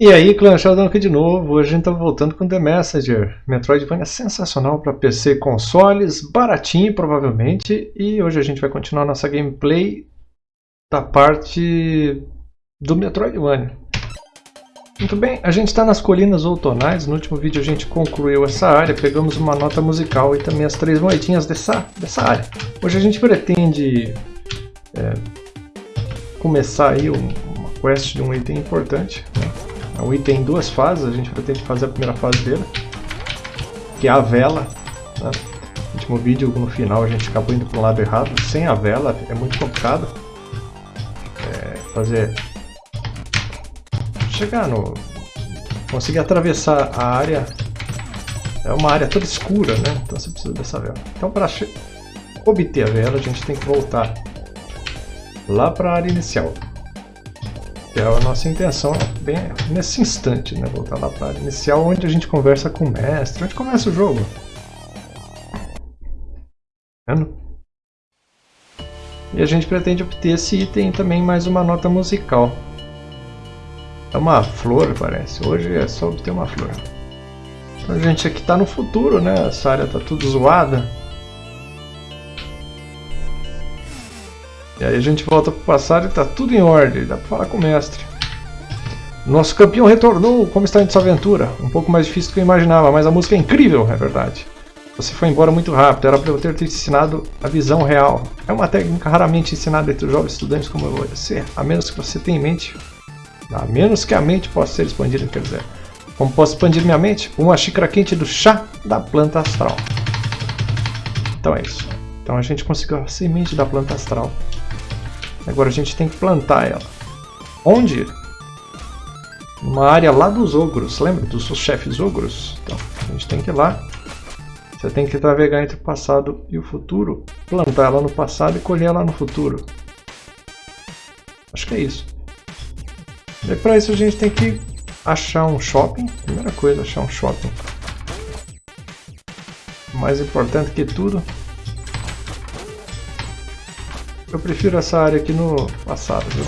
E aí, Clã Sheldon aqui de novo. Hoje a gente tá voltando com The Messenger. Metroidvania sensacional para PC e consoles, baratinho provavelmente. E hoje a gente vai continuar nossa gameplay da parte do Metroidvania. Muito bem, a gente está nas colinas outonais. No último vídeo a gente concluiu essa área, pegamos uma nota musical e também as três moedinhas dessa, dessa área. Hoje a gente pretende é, começar aí um, uma quest de um item importante. Né? Um item em duas fases, a gente pretende fazer a primeira fase dele, que é a vela. Né? No último vídeo, no final, a gente acabou indo para o lado errado. Sem a vela é muito complicado é, fazer... Chegar no... Conseguir atravessar a área... É uma área toda escura, né? Então você precisa dessa vela. Então para obter a vela, a gente tem que voltar lá para a área inicial é a nossa intenção bem nesse instante, né? Voltar lá para inicial, onde a gente conversa com o mestre, onde começa o jogo. Vendo? E a gente pretende obter esse item também mais uma nota musical. É uma flor, parece. Hoje é só obter uma flor. A gente aqui está no futuro, né? Essa área está tudo zoada. E aí a gente volta pro passado e tá tudo em ordem, dá pra falar com o mestre. Nosso campeão retornou, como está indo sua aventura? Um pouco mais difícil do que eu imaginava, mas a música é incrível, é verdade. Você foi embora muito rápido, era para eu ter te ensinado a visão real. É uma técnica raramente ensinada entre jovens estudantes como você, a menos que você tenha em mente. A menos que a mente possa ser expandida, quer dizer. Como posso expandir minha mente? Uma xícara quente do chá da planta astral. Então é isso. Então a gente conseguiu a semente da planta astral. Agora a gente tem que plantar ela. Onde? Numa área lá dos ogros, lembra dos chefes ogros? Então, a gente tem que ir lá. Você tem que navegar entre o passado e o futuro, plantar ela no passado e colher ela no futuro. Acho que é isso. E para isso a gente tem que achar um shopping. Primeira coisa, achar um shopping. Mais importante que tudo, eu prefiro essa área aqui no passado, viu?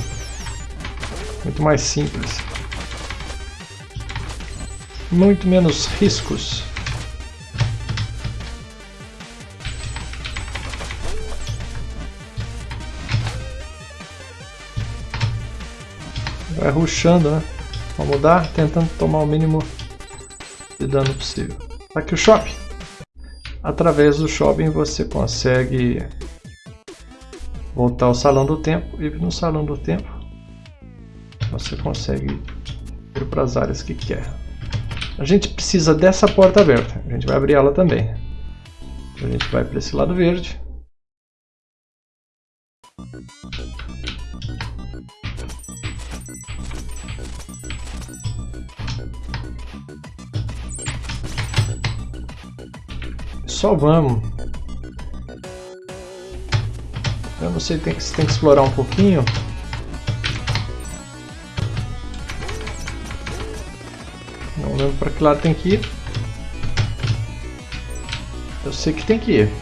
Muito mais simples. Muito menos riscos. Vai ruxando, né? Vamos mudar, tentando tomar o mínimo de dano possível. Tá aqui o shopping. Através do shopping você consegue voltar ao salão do tempo e no salão do tempo você consegue ir para as áreas que quer. A gente precisa dessa porta aberta, a gente vai abrir ela também. A gente vai para esse lado verde. Só vamos Eu não sei, tem que, tem que explorar um pouquinho. Não lembro para que lado tem que ir. Eu sei que tem que ir.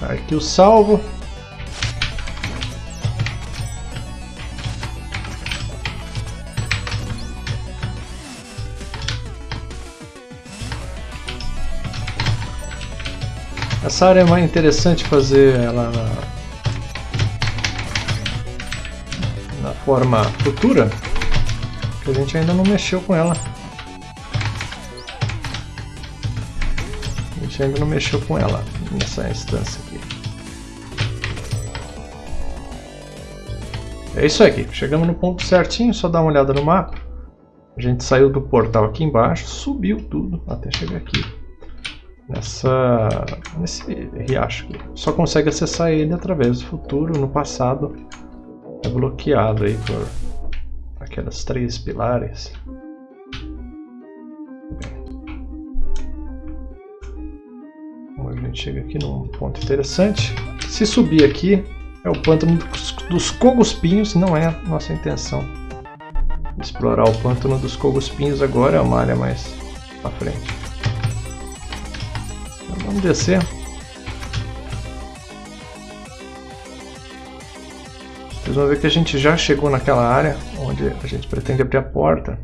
Aqui o salvo. Essa área é mais interessante fazer ela na, na forma futura, que a gente ainda não mexeu com ela. A gente ainda não mexeu com ela nessa instância aqui. É isso aqui, chegamos no ponto certinho, só dá uma olhada no mapa. A gente saiu do portal aqui embaixo, subiu tudo até chegar aqui nessa nesse riacho aqui. Só consegue acessar ele através do futuro, no passado é bloqueado aí por aquelas três pilares. Bom, a gente chega aqui num ponto interessante. Se subir aqui é o pântano dos coguspinhos, não é nossa intenção explorar o pântano dos coguspinhos agora, é uma área mais à frente. Vamos descer. Vocês vão ver que a gente já chegou naquela área onde a gente pretende abrir a porta.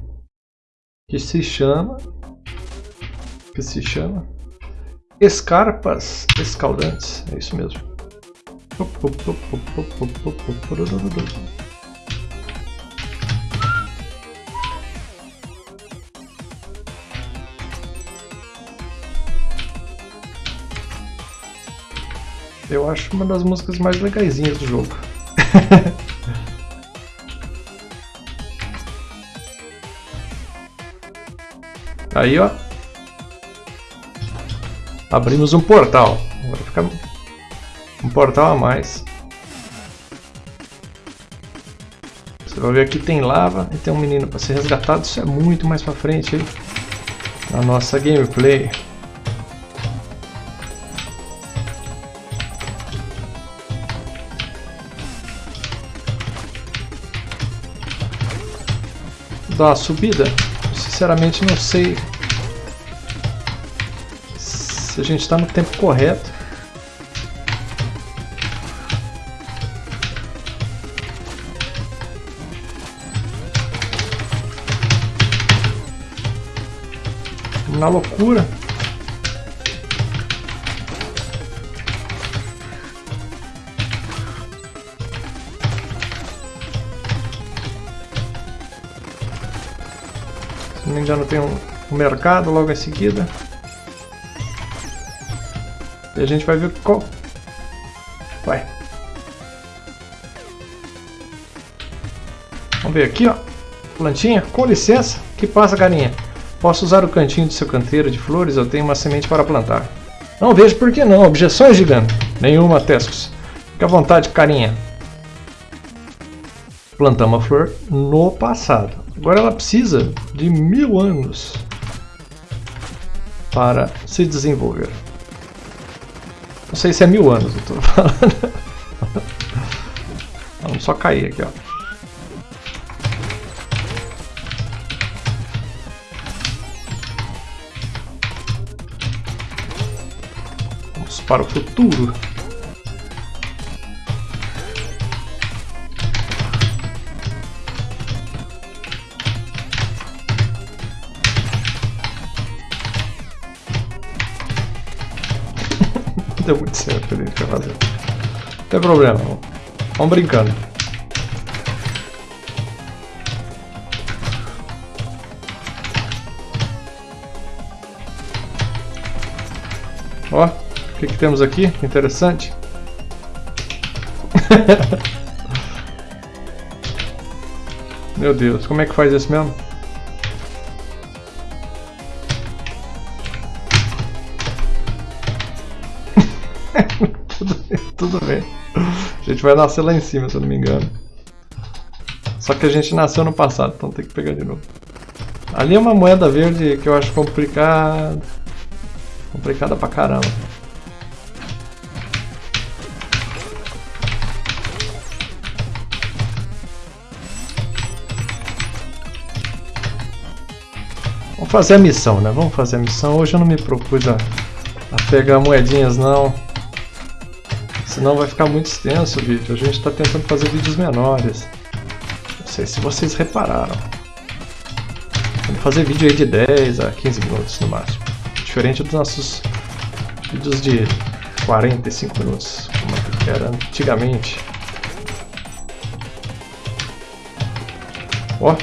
Que se chama... Que se chama... Escarpas escaldantes. É isso mesmo. Eu acho uma das músicas mais legaisinhas do jogo. Aí, ó. Abrimos um portal. Agora fica um portal a mais. Você vai ver aqui tem lava e tem um menino para ser resgatado. Isso é muito mais para frente aí na nossa gameplay. Uma subida. Sinceramente não sei se a gente está no tempo correto. Na loucura. Não me engano tem um, um mercado logo em seguida. E a gente vai ver qual... Vai. Vamos ver aqui, ó. Plantinha, com licença. que passa, galinha? Posso usar o cantinho do seu canteiro de flores? Eu tenho uma semente para plantar. Não vejo por que não. Objeções, gigante? Nenhuma, Tescos. Fique à vontade, carinha. Plantamos a flor no passado. Agora ela precisa de mil anos para se desenvolver. Não sei se é mil anos, eu tô falando. Vamos só cair aqui, ó. Vamos para o futuro. Deu muito certo ali pra fazer. Não tem problema, vamos brincando. Ó, o que, que temos aqui? Interessante. Meu Deus, como é que faz isso mesmo? Tudo, bem. A gente vai nascer lá em cima, se eu não me engano. Só que a gente nasceu no passado, então tem que pegar de novo. Ali é uma moeda verde que eu acho complicada. Complicada pra caramba. Vamos fazer a missão, né? Vamos fazer a missão. Hoje eu não me propus a, a pegar moedinhas, não. Senão vai ficar muito extenso o vídeo. A gente está tentando fazer vídeos menores. Não sei se vocês repararam. Vamos fazer vídeo aí de 10 a 15 minutos no máximo. Diferente dos nossos vídeos de 45 minutos, como era antigamente. Ó.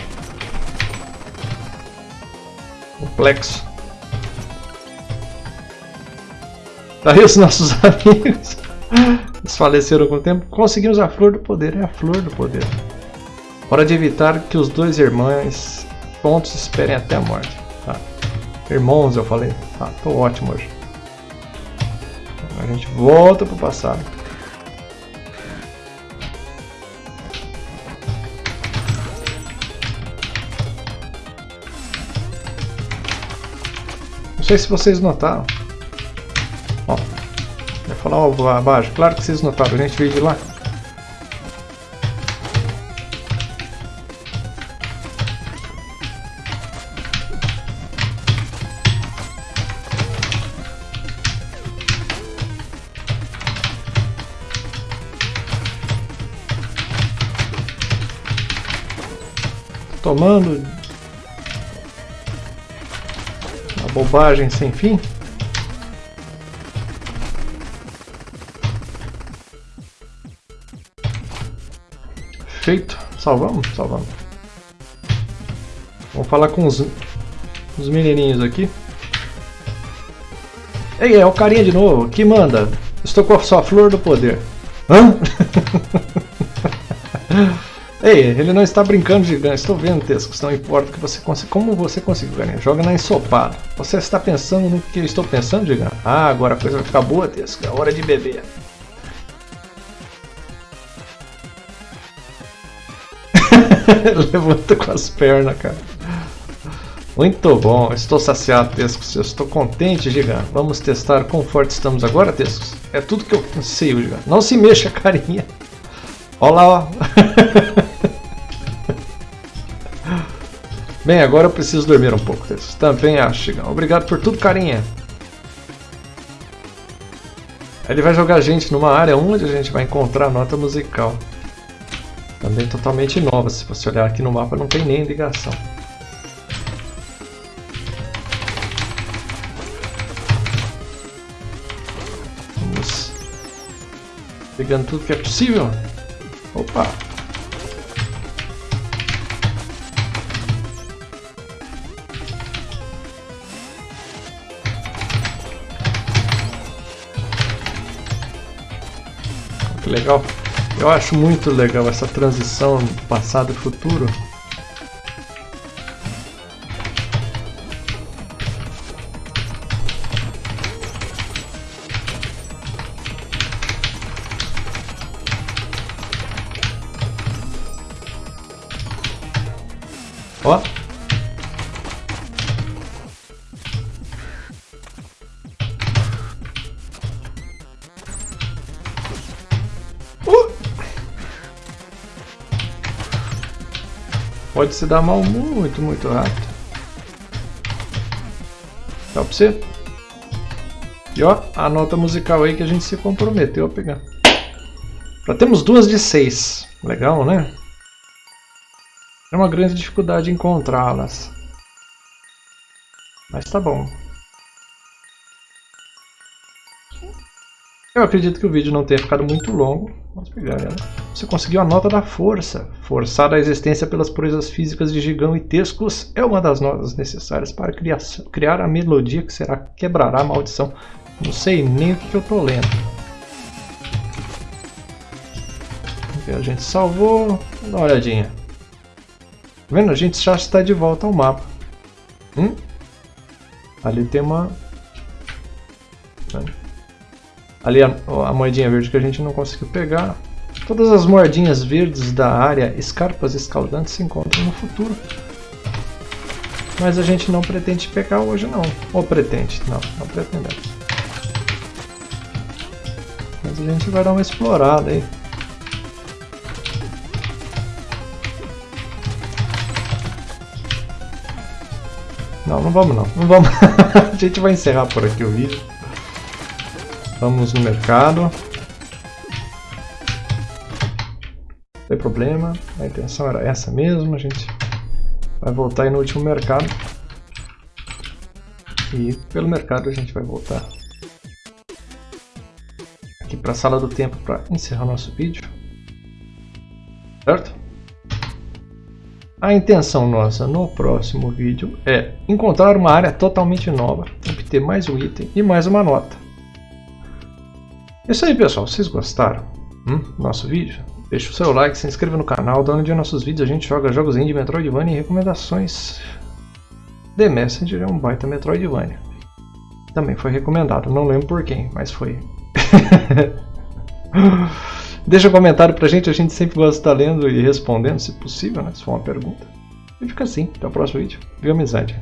Complexo. Tá aí os nossos amigos. Eles faleceram com o tempo. Conseguimos a flor do poder. É a flor do poder. Hora de evitar que os dois irmãos pontos esperem até a morte. Tá. Irmãos, eu falei. Tá, tô ótimo hoje. A gente volta pro passado. Não sei se vocês notaram. Ó, falar algo abaixo. Claro que vocês notaram, a gente veio de lá. tomando. Uma bobagem sem fim. Salvamos? Salvamos. Vamos falar com os, os menininhos aqui. Ei, é o carinha de novo. Que manda? Estou com a sua flor do poder. Hã? Ei, ele não está brincando ganho. Estou vendo, Tescos. Não importa que você consiga. Como você conseguiu ganhar? Joga na ensopada. Você está pensando no que eu estou pensando, Diga? Ah, agora a coisa vai ficar boa, Tesco. É hora de beber. Levanta com as pernas, cara. Muito bom, estou saciado, Tescos. Estou contente, Giga. Vamos testar quão forte estamos agora, Tescos. É tudo que eu consigo, Giga. Não se mexa, carinha. Olha lá, ó. Bem, agora eu preciso dormir um pouco, Tescos. Também acho, Giga. Obrigado por tudo, carinha. Ele vai jogar a gente numa área onde a gente vai encontrar nota musical. Também totalmente nova, se você olhar aqui no mapa não tem nem ligação. Vamos pegando tudo que é possível. Opa! Que legal. Eu acho muito legal essa transição passado e futuro. Pode se dar mal muito, muito rápido. Dá pra você? E ó, a nota musical aí que a gente se comprometeu a pegar. Já temos duas de seis. Legal, né? É uma grande dificuldade encontrá-las. Mas tá bom. Eu acredito que o vídeo não tenha ficado muito longo. Vamos pegar ela. Você conseguiu a nota da força. Forçada a existência pelas proezas físicas de Gigão e Tescos é uma das notas necessárias para criar, a melodia que será quebrará a maldição. Não sei nem o que, que eu tô lendo. A gente salvou. Dá uma olhadinha. Tá vendo? A gente já está de volta ao mapa. Hum? Ali tem uma... Ali a, a moedinha verde que a gente não conseguiu pegar. Todas as moedinhas verdes da área escarpas escaldantes se encontram no futuro. Mas a gente não pretende pegar hoje não. Ou pretende? Não, não pretendemos. Mas a gente vai dar uma explorada aí. Não, não vamos não. Não vamos. a gente vai encerrar por aqui o vídeo. Vamos no mercado. Não tem problema, a intenção era essa mesmo, a gente vai voltar aí no último mercado. E pelo mercado a gente vai voltar aqui para a sala do tempo para encerrar nosso vídeo. Certo? A intenção nossa no próximo vídeo é encontrar uma área totalmente nova, obter mais um item e mais uma nota. É isso aí pessoal, vocês gostaram hum, do nosso vídeo? Deixe o seu like, se inscreva no canal, dando de nossos vídeos a gente joga jogos indie, Metroidvania e recomendações. The Messenger é um baita Metroidvania. Também foi recomendado, não lembro por quem, mas foi. Deixa um comentário pra gente, a gente sempre gosta de estar lendo e respondendo, se possível, né, se for uma pergunta. E fica assim, até o próximo vídeo. Viu amizade?